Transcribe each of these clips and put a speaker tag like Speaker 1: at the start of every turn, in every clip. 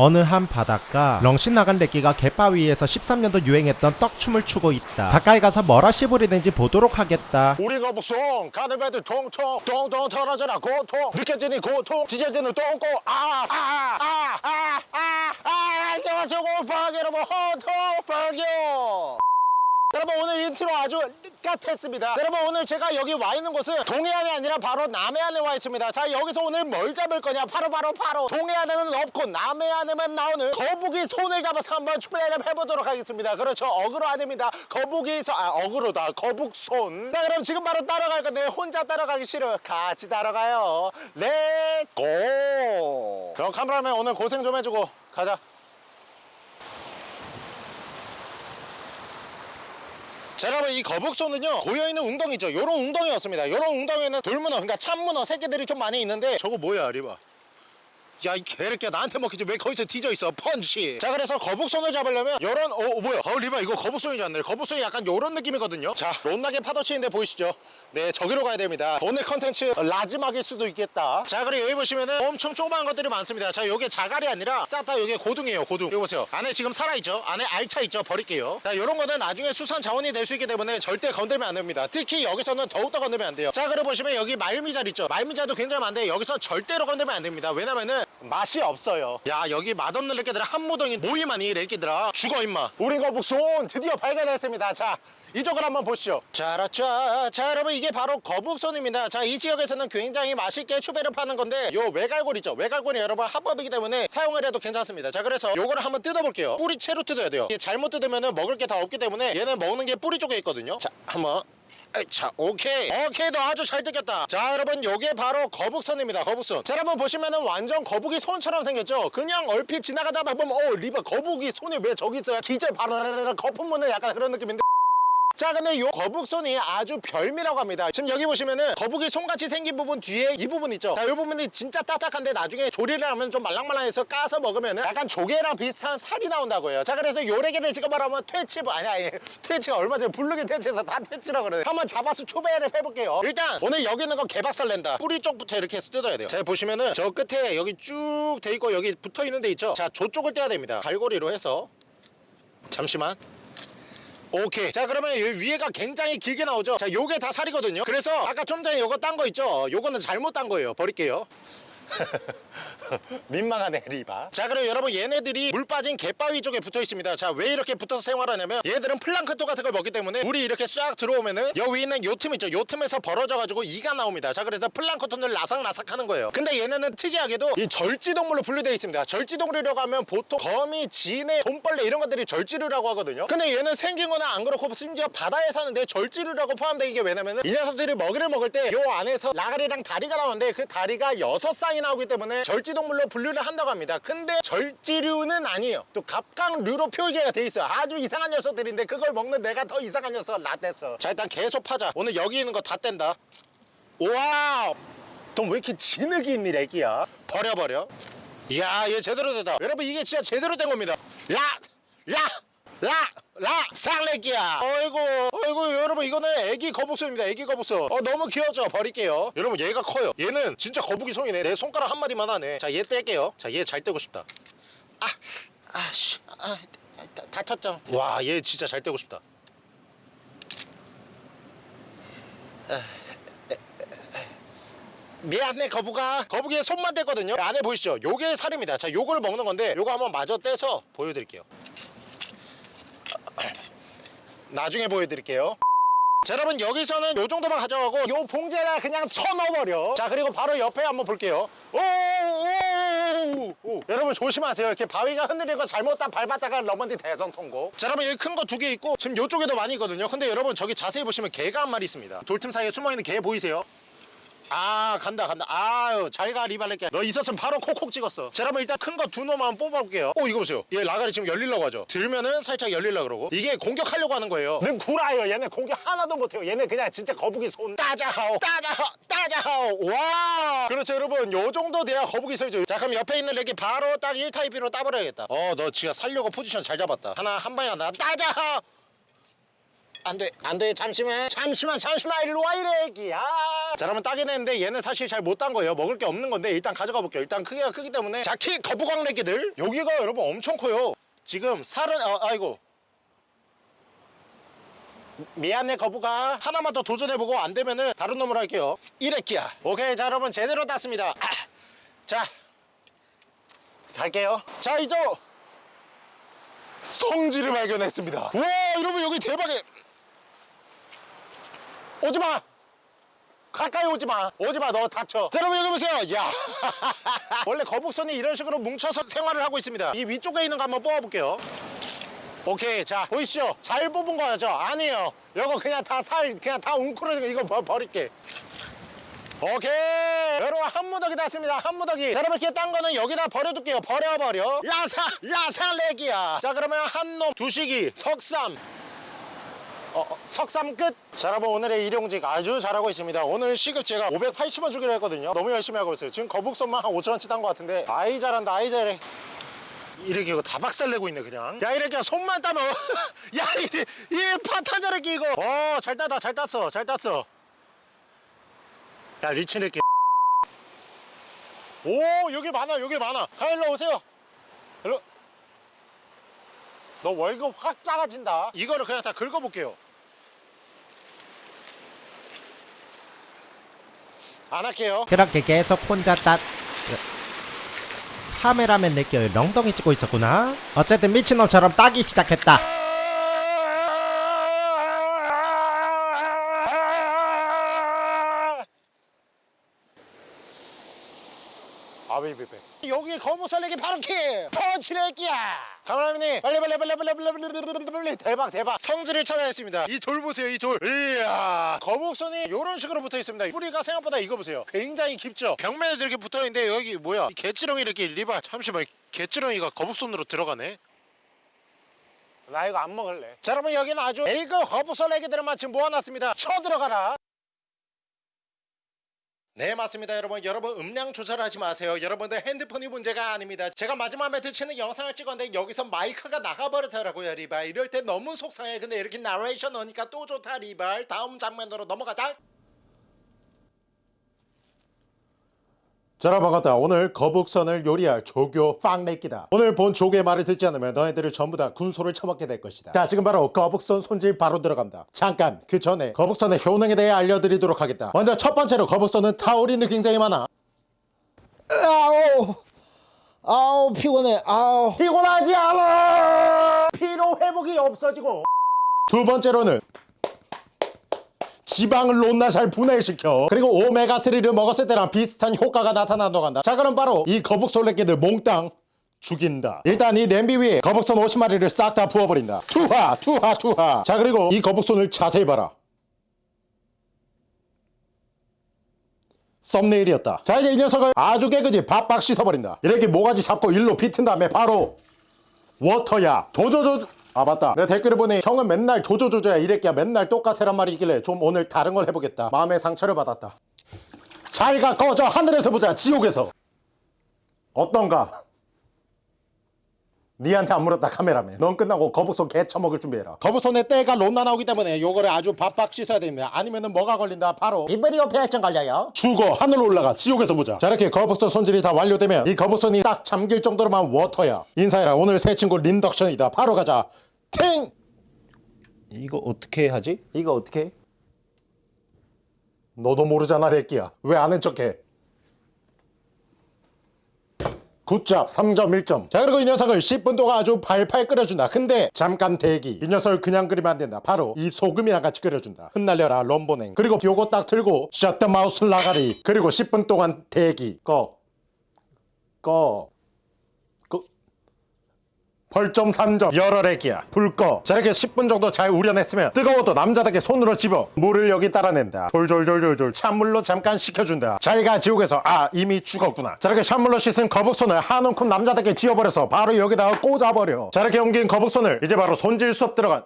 Speaker 1: 어느 한 바닷가 렁신 나간 래끼가 갯바위에서 13년도 유행했던 떡춤을 추고 있다. 가까이 가서 뭐라 씨부리는지 보도록 하겠다.
Speaker 2: 우리가 무슨 가늘배들 통통 통통 털어져라 고통 느껴지는 고통 찢어지는 똥꼬 아아아아아아 안녕하세요 곰팡이 여러분. 호통팡이요 여러분 오늘 인트로 아주 갓했습니다. 여러분 오늘 제가 여기 와 있는 곳은 동해안이 아니라 바로 남해안에 와 있습니다. 자 여기서 오늘 뭘 잡을 거냐? 바로 바로 바로 동해안에는 없고 남해안에만 나오는 거북이 손을 잡아서 한번 추배를 해보도록 하겠습니다. 그렇죠. 어그로 아닙니다. 거북이 손 아 어그로다. 거북손. 자 그럼 지금 바로 따러 갈 건데 혼자 따러 가기 싫어 같이 따러 가요. let's go 그럼 카메라맨 오늘 고생 좀 해주고 가자 자 여러분 이 거북손은요 고여있는 웅덩이죠. 요런 웅덩이 였습니다. 요런 웅덩이에는 돌문어 그러니까 참문어 새끼들이 좀 많이 있는데 저거 뭐야 리바 야 이 개새끼야. 나한테 먹히지. 왜 거기서 뒤져있어? 펀치. 자 그래서 거북손을 잡으려면 요런 어, 어 뭐야? 어 리바 이거 거북손이지 않네 거북손이 약간 요런 느낌이거든요. 자 롯나게 파도 치는데 보이시죠? 네 저기로 가야 됩니다. 오늘 컨텐츠 라지막일 수도 있겠다. 자 그리고 여기 보시면은 엄청 조그마한 것들이 많습니다. 자 요게 자갈이 아니라 싹다 요게 고둥이에요 고둥. 여기 보세요. 안에 지금 살아있죠? 안에 알차 있죠? 버릴게요. 자 요런 거는 나중에 수산 자원이 될 수 있기 때문에 절대 건들면 안 됩니다. 특히 여기서는 더욱더 건들면 안 돼요. 자 그리고 보시면 여기 말미잘 있죠? 말미잘도 굉장히 많은데 여기서 절대로 건들면 안 됩니다. 왜냐면은 맛이 없어요. 야 여기 맛없는 렉기들 한 무덩이 모이만 이 렉기들아. 죽어 임마. 우리 거북손 드디어 발견했습니다. 자 이쪽을 한번 보시죠 자라짜 자 여러분 이게 바로 거북손입니다. 자 이 지역에서는 굉장히 맛있게 추배를 파는 건데 요 외갈골 있죠? 외갈골이 여러분 합법이기 때문에 사용을 해도 괜찮습니다. 자 그래서 요거를 한번 뜯어볼게요. 뿌리채로 뜯어야 돼요. 이게 잘못 뜯으면 먹을 게 다 없기 때문에 얘는 먹는 게 뿌리 쪽에 있거든요. 자 한번. 자 오케이. 오케이 너 아주 잘 뜯겼다. 자 여러분 요게 바로 거북선입니다 거북선. 자 여러분 보시면은 완전 거북이 손처럼 생겼죠? 그냥 얼핏 지나가다가 보면 어 리바 거북이 손이 왜 저기 있어요? 기절 바로 거품 무는 약간 그런 느낌인데 자 근데 요 거북손이 아주 별미라고 합니다. 지금 여기 보시면은 거북이 손같이 생긴 부분 뒤에 이 부분 있죠? 자이 부분이 진짜 딱딱한데 나중에 조리를 하면 좀 말랑말랑해서 까서 먹으면은 약간 조개랑 비슷한 살이 나온다고 해요. 자 그래서 요래기를 지금 말하면 퇴치 아니 아니 퇴치가 얼마 전에 블루기 퇴치해서 다 퇴치라고 그래요 한번 잡아서 초배를 해볼게요. 일단 오늘 여기 있는 거 개박살 낸다. 뿌리 쪽부터 이렇게 해서 뜯어야 돼요. 자 보시면은 저 끝에 여기 쭉 돼 있고 여기 붙어 있는 데 있죠? 자 저쪽을 떼야 됩니다. 갈고리로 해서 잠시만 오케이. 자 그러면 이 위에가 굉장히 길게 나오죠? 자 요게 다 살이거든요. 그래서 아까 좀 전에 요거 딴 거 있죠? 요거는 잘못 딴 거예요. 버릴게요 민망하네 리바. 자 그럼 여러분 얘네들이 물 빠진 갯바위 쪽에 붙어 있습니다. 자 왜 이렇게 붙어서 생활하냐면 얘들은 플랑크톤 같은 걸 먹기 때문에 물이 이렇게 싹 들어오면은 여 위에 있는 요 틈 있죠? 요 틈에서 벌어져 가지고 이가 나옵니다. 자 그래서 플랑크톤을 라삭라삭 하는 거예요. 근데 얘네는 특이하게도 이 절지동물로 분류되어 있습니다. 절지동물이라고 하면 보통 거미, 지네, 돈벌레 이런 것들이 절지류라고 하거든요. 근데 얘는 생긴 거는 안 그렇고 심지어 바다에 사는데 절지류라고 포함되는 게 왜냐면은 이 녀석들이 먹이를 먹을 때 요 안에서 라가리랑 다리가 나오는데 그 다리가 여섯 쌍이 나오기 때문에 절지동물로 분류를 한다고 합니다. 근데 절지류는 아니에요. 또 갑각류로 표기가 돼 있어요. 아주 이상한 녀석들인데 그걸 먹는 내가 더 이상한 녀석 라떼어 자 일단 계속 파자. 오늘 여기 있는 거 다 뗀다. 와우! 넌 왜 이렇게 진흙이 있니 애기야? 버려 버려. 이야 얘 제대로 됐다. 여러분 이게 진짜 제대로 된 겁니다. 라! 라! 라! 라! 쌍래기야. 어이구 어이구 여러분 이거는 애기 거북손입니다. 애기 거북손. 어 너무 귀엽죠 버릴게요. 여러분 얘가 커요. 얘는 진짜 거북이 손이네. 내 손가락 한마디만 하네. 자 얘 뗄게요. 자 얘 잘 떼고 싶다. 아! 아씨 아, 다- 다쳤죠? 와 얘 진짜 잘 떼고 싶다. 미안해 거북아. 거북이의 손만 떼거든요. 안에 보이시죠? 요게 살입니다. 자 요거를 먹는 건데 요거 한번 마저 떼서 보여드릴게요 나중에 보여드릴게요. 자 여러분 여기서는 요 정도만 가져가고 요 봉지에다 그냥 쳐넣어버려. 자 그리고 바로 옆에 한번 볼게요. 오오오 오. 여러분 조심하세요. 이렇게 바위가 흔들리고 잘못다 밟았다가 넘어디 대성 통고 자 여러분 여기 큰 거 두 개 있고 지금 요쪽에도 많이 있거든요. 근데 여러분 저기 자세히 보시면 개가 한 마리 있습니다. 돌틈 사이에 숨어있는 개 보이세요? 아 간다 간다. 아유 잘가 리발렛게 너 있었으면 바로 콕콕 찍었어. 자 여러분 일단 큰 거 두 놈만 뽑아볼게요. 오 이거 보세요. 얘 라가리 지금 열리려고 하죠. 들면은 살짝 열리려고 그러고. 이게 공격하려고 하는 거예요. 는 구라요. 얘네 공격 하나도 못해요. 얘네 그냥 진짜 거북이 손. 따자하오 따자하오 따자하오. 와! 그렇죠 여러분. 요 정도 돼야 거북이 소리죠. 자 그럼 옆에 있는 렉이 바로 딱 1타입으로 따버려야겠다. 어 너 지가 살려고 포지션 잘 잡았다. 하나 한 방에 하나 따자하오 안돼 안돼. 잠시만 잠시만 잠시만. 일로 와 이래 애기야 자 그러면 따긴 했는데 얘는 사실 잘 못 딴 거예요. 먹을 게 없는 건데 일단 가져가 볼게요. 일단 크기가 크기 때문에. 자키 거북왕래기들. 여기가 여러분 엄청 커요. 지금 살은 어, 아이고. 미안해 거북아 하나만 더 도전해보고 안 되면은 다른 놈으로 할게요. 이래끼야. 오케이 자 여러분 제대로 땄습니다. 아, 자 갈게요. 자 이제 성지를 발견했습니다. 와 여러분 여기 대박이야 오지마 가까이 오지마. 오지마. 너 다쳐. 자 여러분 여기 보세요. 야. 원래 거북선이 이런 식으로 뭉쳐서 생활을 하고 있습니다. 이 위쪽에 있는 거 한번 뽑아볼게요. 오케이. 자 보이시죠? 잘 뽑은 거죠? 아니에요. 이거 그냥 다 살 그냥 다 웅크러진 거 이거 버, 버릴게. 오케이. 여러분 한 무더기 났습니다. 한 무더기. 자, 여러분 이렇게 딴 거는 여기다 버려둘게요. 버려버려. 라사 라사렉이야. 자 그러면 한놈 두식이 석삼 어, 어, 석삼 끝! 자 여러분 오늘의 일용직 아주 잘하고 있습니다. 오늘 시급 제가 580원 주기로 했거든요. 너무 열심히 하고 있어요. 지금 거북선만 한 5천원치 딴 것 같은데. 아이 잘한다. 아이 잘해. 이렇게 이거 다 박살내고 있네 그냥. 야 이렇게 손만 따면. 야 이래 이 파탄 자르기 이거. 어 잘 따다 잘 땄어 잘 땄어. 야 리치네끼 오 여기 많아 여기 많아. 가 일로 오세요. 일로 너 월급 확 작아진다. 이거를 그냥 다 긁어볼게요. 안 할게요.
Speaker 1: 그렇게 계속 혼자 따 카메라맨 내끼 렁덩이 찍고 있었구나. 어쨌든 미친놈처럼 따기 시작했다
Speaker 2: I will 여기 거무설레기 바로 키! 펀치레기야! 가만하면이 빨리 빨리 빨리 빨리 빨리 빨리 빨리 대박 대박. 성질을 찾아냈습니다. 이 돌 보세요 이돌. 이야. 거북선이 이런 식으로 붙어 있습니다. 뿌리가 생각보다 이거 보세요. 굉장히 깊죠? 벽면에도 이렇게 붙어 있는데 여기 뭐야? 개치렁이 이렇게 리발. 잠시만 개치렁이가 거북선으로 들어가네? 나 이거 안 먹을래. 자 여러분 여기는 아주 A급 거북선 애기들만 지금 모아놨습니다. 쳐들어가라. 네 맞습니다. 여러분 여러분 음량 조절하지 마세요. 여러분들 핸드폰이 문제가 아닙니다. 제가 마지막 멘트 치는 영상을 찍었는데 여기서 마이크가 나가버렸더라고요 리발. 이럴 때 너무 속상해. 근데 이렇게 나레이션 넣으니까 또 좋다 리발. 다음 장면으로 넘어가자 자 여러분 반갑다. 오늘 거북선을 요리할 조교 빵내기다. 오늘 본 조교의 말을 듣지 않으면 너희들을 전부 다 군소를 처먹게 될 것이다. 자 지금 바로 거북선 손질 바로 들어간다. 잠깐 그 전에 거북선의 효능에 대해 알려드리도록 하겠다. 먼저 첫 번째로 거북선은 타우린이 굉장히 많아.
Speaker 3: 아우 아우 피곤해. 아우
Speaker 2: 피곤하지 않아! 피로 회복이 없어지고. 두 번째로는 지방을 논나 잘 분해시켜. 그리고 오메가3를 먹었을 때랑 비슷한 효과가 나타난다고 한다. 자 그럼 바로 이 거북솔레끼들 몽땅 죽인다. 일단 이 냄비 위에 거북선 50마리를 싹 다 부어버린다. 투하 투하 투하. 자 그리고 이 거북손을 자세히 봐라. 썸네일이었다. 자 이제 이 녀석을 아주 깨끗이 박박 씻어버린다. 이렇게 모가지 잡고 일로 비튼 다음에 바로 워터야. 조조조 아 맞다. 내가 댓글을 보니 형은 맨날 조조조조야 이랬기야 맨날 똑같애란 말이 있길래 좀 오늘 다른 걸 해보겠다. 마음의 상처를 받았다. 잘가 꺼져. 하늘에서 보자. 지옥에서. 어떤가? 니한테 안 물었다 카메라맨. 넌 끝나고 거북손 개 처먹을 준비해라. 거북손에 때가 론나 나오기 때문에 요거를 아주 바빡 씻어야 됩니다. 아니면은 뭐가 걸린다? 바로
Speaker 3: 비브리오 폐혈증 걸려요.
Speaker 2: 죽어. 하늘로 올라가. 지옥에서 보자. 자 이렇게 거북선 손질이 다 완료되면 이 거북선이 딱 잠길 정도로만 워터야. 인사해라. 오늘 새 친구 린덕션이다. 바로 가자 탱
Speaker 3: 이거 어떻게 하지? 이거 어떻게? 해?
Speaker 2: 너도 모르잖아 렉기야. 왜 아는 척해? 굿잡 3점 1점. 자 그리고 이 녀석을 10분 동안 아주 팔팔 끓여준다. 근데 잠깐 대기. 이 녀석을 그냥 끓이면 안 된다. 바로 이 소금이랑 같이 끓여준다. 흩날려라 럼보냉. 그리고 요거 딱 틀고 셔터 마우스 라가리. 그리고 10분 동안 대기. 꺼 꺼. 꺼. 벌점 3점 열혈액이야. 불꺼. 자 이렇게 10분 정도 잘 우려냈으면 뜨거워도 남자답게 손으로 집어 물을 여기 따라낸다. 졸졸졸졸졸 찬물로 잠깐 식혀준다. 잘가 지옥에서 아 이미 죽었구나. 자 이렇게 찬물로 씻은 거북손을 한 움큼 남자답게 지어버려서 바로 여기다가 꽂아버려. 자 이렇게 옮긴 거북손을 이제 바로 손질 수업 들어간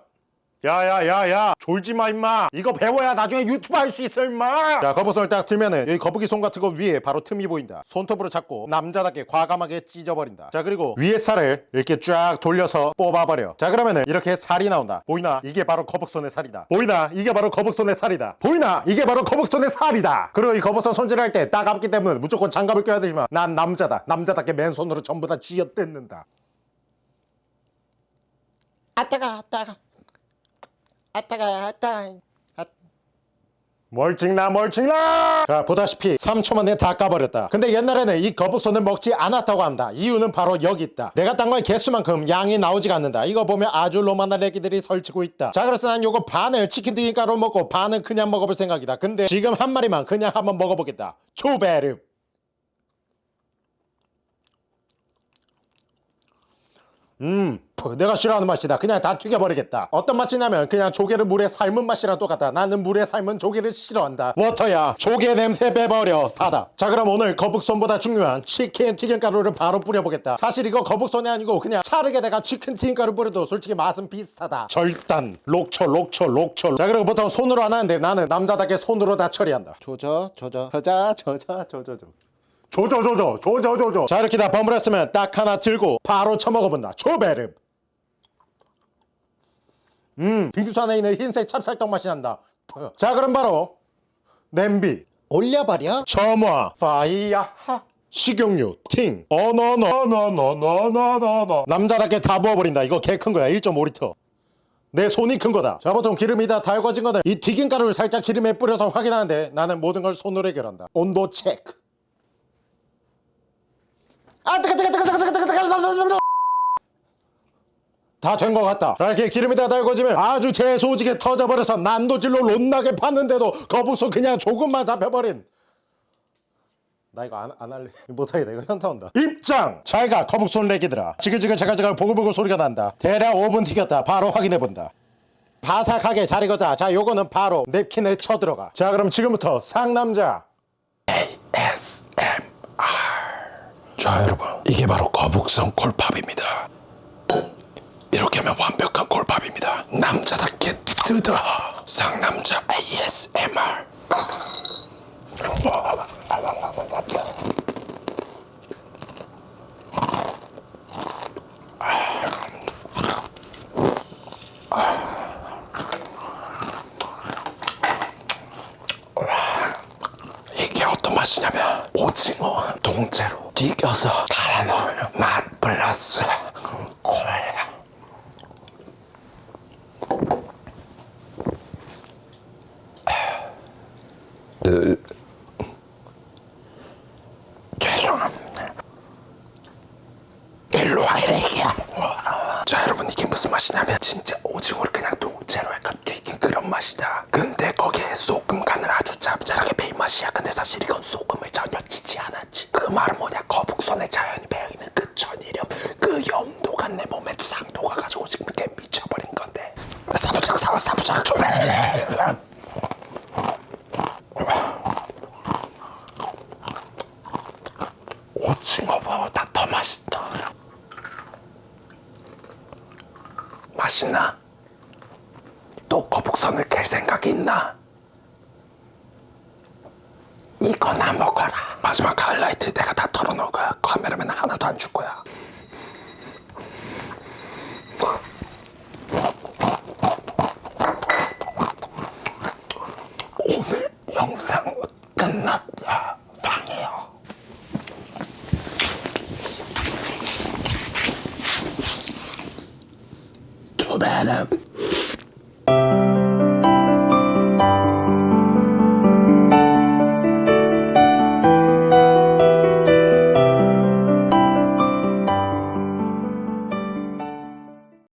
Speaker 2: 야야야야 졸지 마 임마. 이거 배워야 나중에 유튜브 할 수 있어 임마. 자 거북선을 딱 들면은 여기 거북이 손 같은 거 위에 바로 틈이 보인다. 손톱으로 잡고 남자답게 과감하게 찢어버린다. 자 그리고 위에 살을 이렇게 쫙 돌려서 뽑아버려. 자 그러면은 이렇게 살이 나온다. 보이나? 이게 바로 거북손의 살이다. 보이나? 이게 바로 거북손의 살이다. 보이나? 이게 바로 거북손의 살이다. 그리고 이 거북선 손질할 때 따갑기 때문에 무조건 장갑을 껴야 되지만 난 남자다. 남자답게 맨손으로 전부 다 쥐어뜯는다.
Speaker 3: 아 따가 아따가 아따가 아따
Speaker 2: 멀찍나 멀찍나! 자 보다시피 3초 만에 다 까버렸다. 근데 옛날에는 이 거북손을 먹지 않았다고 합니다. 이유는 바로 여기 있다. 내가 딴 거의 개수만큼 양이 나오지가 않는다. 이거 보면 아주 로마나 애기들이 설치고 있다. 자 그래서 난 요거 반을 치킨 튀김가루 먹고 반은 그냥 먹어볼 생각이다. 근데 지금 한 마리만 그냥 한번 먹어보겠다. 초베르 음 푸, 내가 싫어하는 맛이다. 그냥 다 튀겨버리겠다. 어떤 맛이냐면 그냥 조개를 물에 삶은 맛이랑 똑같다 나는 물에 삶은 조개를 싫어한다. 워터야. 조개 냄새 빼버려. 닫아 자 그럼 오늘 거북손보다 중요한 치킨 튀김가루를 바로 뿌려보겠다. 사실 이거 거북손이 아니고 그냥 차르게 내가 치킨 튀김가루 뿌려도 솔직히 맛은 비슷하다. 절단. 록초 록초 록초. 자 그리고 보통 손으로 안 하는데 나는 남자답게 손으로 다 처리한다.
Speaker 3: 조져 조져.
Speaker 2: 저자 저자 저저저. 조조조조 조조조조 자 이렇게 다 버무렸으면 딱 하나 들고 바로 쳐먹어본다. 초베르 음 빙수 안에 있는 흰색 찹쌀떡 맛이 난다 자 그럼 바로 냄비
Speaker 3: 올려버려
Speaker 2: 점화 파이야하 식용유 팅 어너너너너너너너 남자답게 다 부어버린다 이거 개 큰 거야 1.5리터 내 손이 큰 거다 자 보통 기름이 다 달궈진 거는 이 튀김가루를 살짝 기름에 뿌려서 확인하는데 나는 모든 걸 손으로 해결한다 온도 체크 아 뜨거 뜨거 뜨거 뜨거 뜨거 뜨거 뜨거 다 된 것 같다. 자, 이렇게 기름이 다 달궈지면 아주 재소지게 터져버려서 난도질로 롯나게 팠는데도 거북손 그냥 조금만 잡혀버린. 나 이거 안, 안 할래. 못하겠다 이거 현타 온다. 입장! 잘가 거북손 내기들아. 지글지글 자글자글 보글보글 소리가 난다. 대략 5분 튀겼다. 바로 확인해본다. 바삭하게 잘 익었다 자 요거는 바로 냅킨에 쳐들어가. 자 그럼 지금부터 상남자.
Speaker 4: 자 여러분. 이게 바로 거북선 콜팝입니다 하면 완벽한 콜팝입니다. 남자답게 뜯어 상남자 ASMR 이게 어떤 맛이냐면 오징어 통째로 튀겨서 넣으면 맛 플러스 콜 으, 죄송합니다 이래야. 자 여러분 이게 무슨 맛이냐면 진짜 오징어를 그냥 통째로 약간 튀긴 그런 맛이다. 근데 거기에 소금 간을 아주 짭짤하게 배인 맛이야. 근데 사실 이건 소금을 전혀 치지 않았지. 그 말은 뭐냐? 거북선에 자연이 배어있는 그 천일염 그 염도가 내 몸에 싹 녹아가지고 지금 이렇게 미쳐버린 건데. 사부장 사와 사부장 좀 오징어보다 더 맛있다 맛있나? 또 거북선을 캘 생각이 있나? 이거나 먹어라 마지막 하이라이트 내가 다 털어놓을 거야 카메라맨 하나도 안 줄 거야 오늘 영상 끝났다 방해요 두 배는